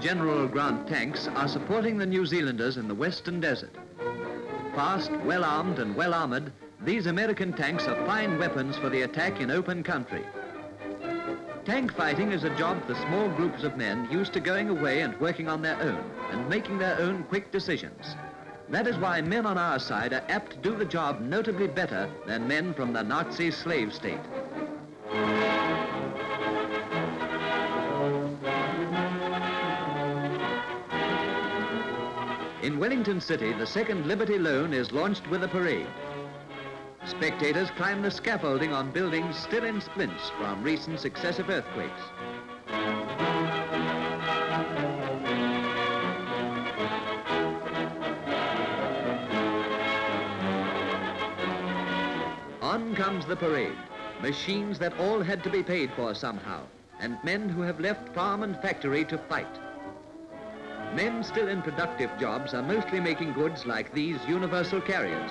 General Grant tanks are supporting the New Zealanders in the Western Desert. Fast, well-armed and well-armored, these American tanks are fine weapons for the attack in open country. Tank fighting is a job for small groups of men used to going away and working on their own and making their own quick decisions. That is why men on our side are apt to do the job notably better than men from the Nazi slave state. In Wellington City, the second Liberty Loan is launched with a parade. Spectators climb the scaffolding on buildings still in splints from recent successive earthquakes. On comes the parade, machines that all had to be paid for somehow, and men who have left farm and factory to fight. Men still in productive jobs are mostly making goods like these universal carriers.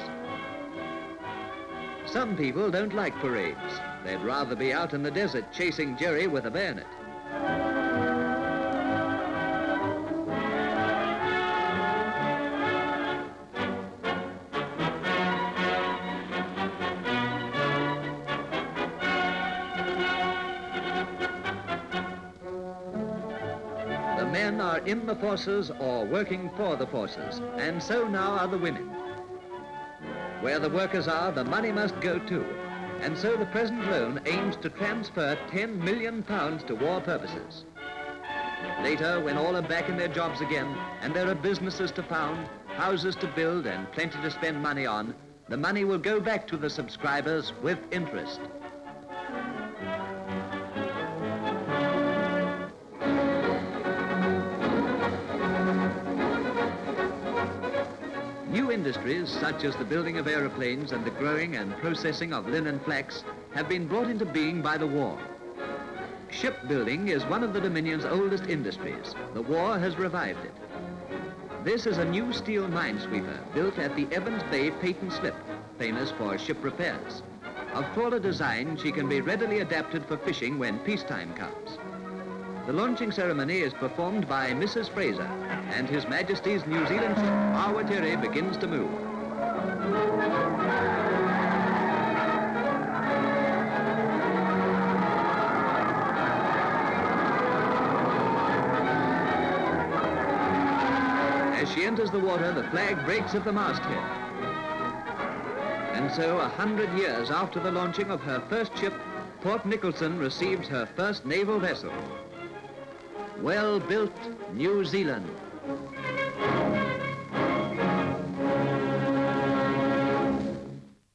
Some people don't like parades. They'd rather be out in the desert chasing Jerry with a bayonet. Men are in the forces or working for the forces, and so now are the women. Where the workers are, the money must go too. And so the present loan aims to transfer 10 million pounds to war purposes. Later, when all are back in their jobs again, and there are businesses to found, houses to build, and plenty to spend money on, the money will go back to the subscribers with interest. Industries, such as the building of aeroplanes and the growing and processing of linen flax, have been brought into being by the war. Shipbuilding is one of the Dominion's oldest industries. The war has revived it. This is a new steel minesweeper built at the Evans Bay Patent Slip, famous for ship repairs. Of taller design, she can be readily adapted for fishing when peacetime comes. The launching ceremony is performed by Mrs. Fraser, and His Majesty's New Zealand ship, Awatere, begins to move. As she enters the water, the flag breaks at the masthead. And so, a hundred years after the launching of her first ship, Port Nicholson receives her first naval vessel. Well-built New Zealand.